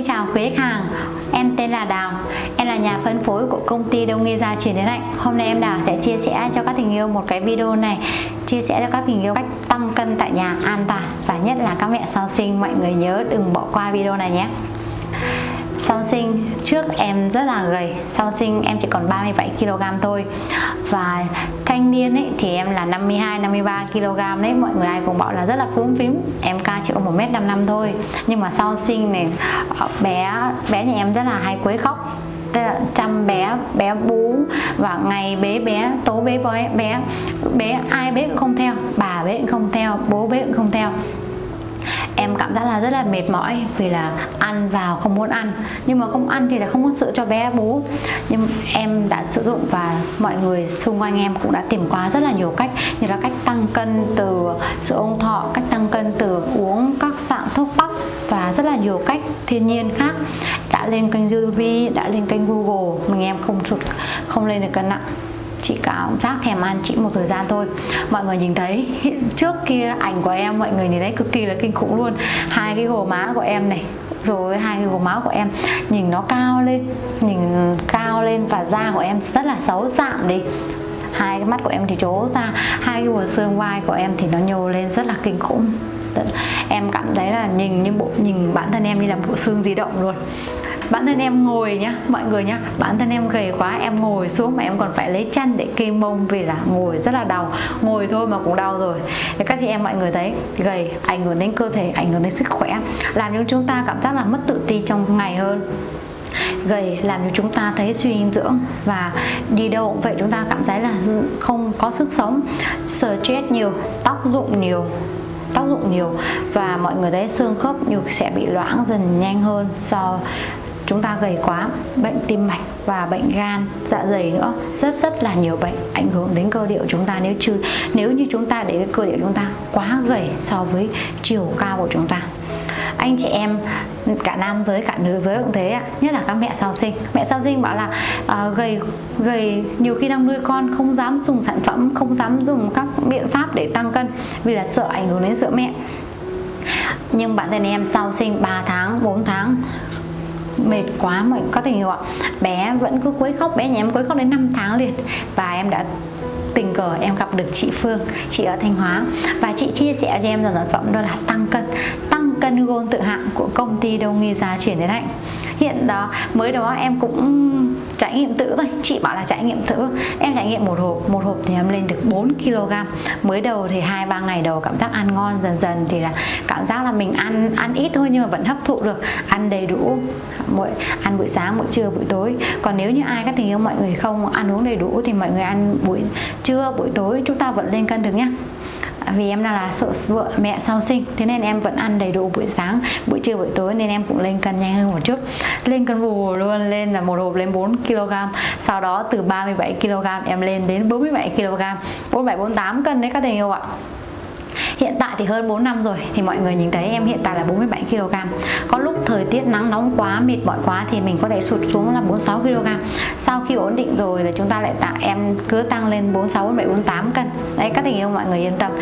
Xin chào quý khách hàng, Em tên là Đào. Em là nhà phân phối của công ty Đông Nghi Gia Truyền Thế Hạnh Hôm nay em Đào sẽ chia sẻ cho các tình yêu một cái video này, Chia sẻ cho các tình yêu cách tăng cân tại nhà an toàn Và nhất là các mẹ sau sinh. Mọi người nhớ đừng bỏ qua video này nhé. Sau sinh, trước em rất là gầy. Sau sinh em chỉ còn 37 kg thôi. Và thanh niên ấy, thì em là 52 53 kg đấy. Mọi người ai cũng bảo là rất là cúm phím. Em cao chỉ có 1m55 thôi. Nhưng mà sau sinh này ờ, bé bé nhà em rất là hay quấy khóc. Tức là chăm bé bé bú. Và ngày bế bé, tố bế bé bé bé ai bế cũng không theo, bà bế cũng không theo, bố bế cũng không theo em cảm giác là rất là mệt mỏi vì là ăn vào không muốn ăn. Nhưng mà không ăn thì là không có sữa cho bé bú. Nhưng em đã sử dụng và mọi người xung quanh em cũng đã tìm qua rất là nhiều cách. Như là cách tăng cân từ sữa ông thọ, cách tăng cân từ uống các dạng thuốc bắc và rất là nhiều cách thiên nhiên khác. Đã lên kênh YouTube đã lên kênh Google mình em không sụt không lên được cân nặng chị cảm giác thèm ăn chị một thời gian thôi. Mọi người nhìn thấy trước kia ảnh của em, mọi người nhìn thấy cực kỳ là kinh khủng luôn. Hai cái gò má của em này, rồi hai cái gò má của em, nhìn nó cao lên, nhìn cao lên và da của em rất là xấu giảm đi. Hai cái mắt của em thì trố ra, hai cái bờ xương vai của em thì nó nhô lên rất là kinh khủng. Em cảm thấy là nhìn như bộ, nhìn bản thân em như là bộ xương di động luôn bản thân em ngồi nhá, mọi người nhá. Bản thân em gầy quá, em ngồi xuống mà em còn phải lấy chăn để kê mông vì là ngồi rất là đau. Ngồi thôi mà cũng đau rồi. Thì các chị em mọi người thấy, gầy, ảnh hưởng đến cơ thể, ảnh hưởng đến sức khỏe, làm cho chúng ta cảm giác là mất tự ti trong ngày hơn. Gầy làm cho chúng ta thấy suy dinh dưỡng và đi đâu cũng vậy chúng ta cảm thấy là không có sức sống. Stress nhiều tóc rụng nhiều, tác dụng nhiều. Và mọi người thấy xương khớp nhiều sẽ bị loãng dần nhanh hơn do chúng ta gầy quá bệnh tim mạch và bệnh gan dạ dày nữa rất rất là nhiều bệnh ảnh hưởng đến cơ địa của chúng ta. Nếu chưa nếu như chúng ta để cái cơ địa chúng ta quá gầy so với chiều cao của chúng ta. Anh chị em cả nam giới cả nữ giới cũng thế ạ. Nhất là các mẹ sau sinh. Mẹ sau sinh bảo là uh, gầy gầy nhiều khi đang nuôi con không dám dùng sản phẩm không dám dùng các biện pháp để tăng cân vì là sợ ảnh hưởng đến sữa mẹ. Nhưng bản thân em sau sinh 3 tháng 4 tháng mệt quá mà có thể ạ. Bé vẫn cứ quấy khóc, bé nhà em quấy khóc đến 5 tháng liền. Và em đã tình cờ em gặp được chị Phương, chị ở Thanh Hóa. Và chị chia sẻ cho em dòng sản phẩm đó là tăng cân tăng cân gôn tự hạng của công ty Đông Nghi Gia chuyển đến Hạnh hiện đó, mới đó em cũng trải nghiệm thử thôi. Chị bảo là trải nghiệm thử. Em trải nghiệm một hộp một hộp thì em lên được 4 kg. Mới đầu thì hai, ba ngày đầu cảm giác ăn ngon dần dần thì là cảm giác là mình ăn ăn ít thôi nhưng mà vẫn hấp thụ được. Ăn đầy đủ mỗi, ăn buổi sáng, buổi trưa, buổi tối. Còn nếu như ai, các tình yêu, mọi người không ăn uống đầy đủ thì mọi người ăn buổi trưa, buổi tối, chúng ta vẫn lên cân được nhá vì em đang là sợ vợ mẹ sau sinh, thế nên em vẫn ăn đầy đủ buổi sáng, buổi trưa, buổi tối, nên em cũng lên cân nhanh hơn một chút. Lên cân vù luôn, lên là một hộp lên 4 kg, sau đó từ 37 kg em lên đến 47 kg. 47 48 cân đấy các thầy yêu ạ. Hiện tại thì hơn 4 năm rồi thì mọi người nhìn thấy em hiện tại là 47 kg. Có lúc thời tiết nắng nóng quá, mệt mỏi quá thì mình có thể sụt xuống là 46 kg. Sau khi ổn định rồi thì chúng ta lại tạo em cứ tăng lên 46 47 48 cân. Đấy các tình yêu mọi người yên tâm.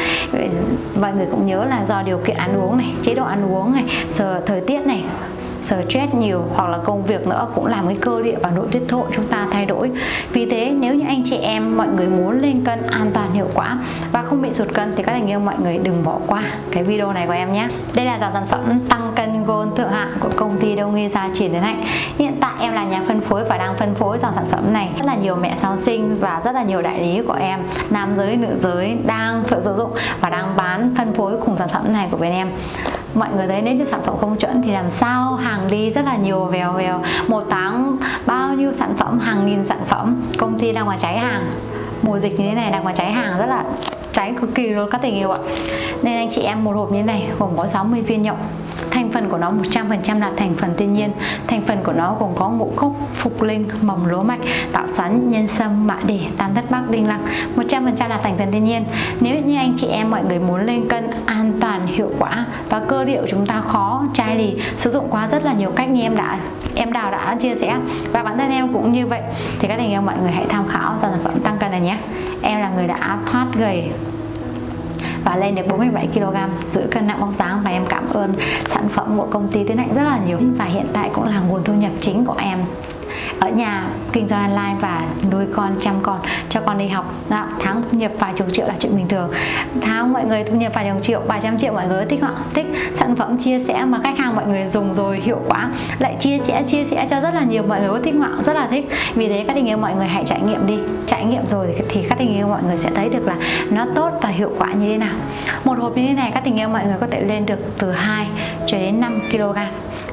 Mọi người cũng nhớ là do điều kiện ăn uống này, chế độ ăn uống này, giờ thời tiết này stress nhiều hoặc là công việc nữa cũng làm cái cơ địa và nội tiết thổ chúng ta thay đổi. Vì thế, nếu như anh chị em, mọi người muốn lên cân an toàn hiệu quả và không bị sụt cân thì các thành yêu mọi người đừng bỏ qua cái video này của em nhé. Đây là dòng sản phẩm tăng cân gold thượng hạng của công ty Đông Nghi Gia Truyền Tiến Hạnh hiện tại em là nhà phân phối và đang phân phối dòng sản phẩm này. Rất là nhiều mẹ sau sinh và rất là nhiều đại lý của em, nam giới, nữ giới đang sử dụng và đang bán phân phối cùng sản phẩm này của bên em mọi người thấy nếu như sản phẩm không chuẩn thì làm sao? Hàng đi rất là nhiều, vèo vèo. Một tháng bao nhiêu sản phẩm? Hàng nghìn sản phẩm. Công ty đang ngoài cháy hàng. Mùa dịch như thế này đang ngoài cháy hàng, rất là cháy cực kỳ luôn, các tình yêu ạ. Nên anh chị em một hộp như thế này gồm có 60 viên nhộng thành phần của nó 100% là thành phần thiên nhiên. Thành phần của nó gồm có ngũ cốc, phục linh, mầm lúa mạch, tạo xoắn, nhân sâm, mã đề tam thất bắc đinh lăng. 100% là thành phần thiên nhiên. Nếu như anh chị em, mọi người muốn lên cân an toàn, hiệu quả và cơ điệu chúng ta khó chai lì sử dụng qua rất là nhiều cách như em đã, em đào đã chia sẻ. Và bản thân em cũng như vậy. Thì các anh em, mọi người hãy tham khảo sản phẩm tăng cân này nhé. Em là người đã thoát gầy và lên được 47 kg giữ cân nặng bóng dáng sản phẩm của công ty Tiến Hạnh rất là nhiều và hiện tại cũng là nguồn thu nhập chính của em ở nhà kinh doanh online và nuôi con chăm con cho con đi học. Đó, tháng thu nhập vài chục triệu là chuyện bình thường. Tháng mọi người thu nhập vài chục triệu vài trăm triệu mọi người thích họ thích sản phẩm chia sẻ mà khách hàng mọi người dùng rồi hiệu quả. Lại chia sẻ chia sẻ cho rất là nhiều mọi người có thích họ rất là thích. Vì thế các tình yêu mọi người hãy trải nghiệm đi. Trải nghiệm rồi thì các tình yêu mọi người sẽ thấy được là nó tốt và hiệu quả như thế nào. Một hộp như thế này các tình yêu mọi người có thể lên được từ 2 cho đến 5 kg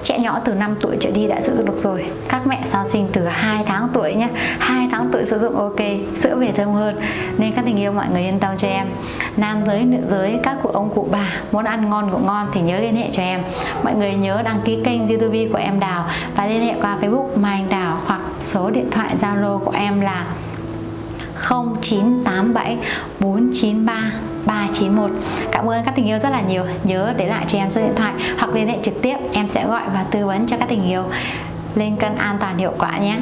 trẻ nhỏ từ 5 tuổi trở đi đã giữ được rồi. Các mẹ sau sinh từ 2 tháng tuổi nhé 2 tháng tuổi sử dụng ok, sữa về thơm hơn. Nên các tình yêu mọi người yên tâm cho em. Nam giới, nữ giới, các cụ ông cụ bà muốn ăn ngon cũng ngon thì nhớ liên hệ cho em. Mọi người nhớ đăng ký kênh youtube của em Đào và liên hệ qua facebook Mai Anh Đào hoặc số điện thoại Zalo của em là 0987 493 391 Cảm ơn các tình yêu rất là nhiều. Nhớ để lại cho em số điện thoại hoặc liên hệ trực tiếp, Em sẽ gọi và tư vấn cho các tình yêu lên cân an toàn hiệu quả nhé.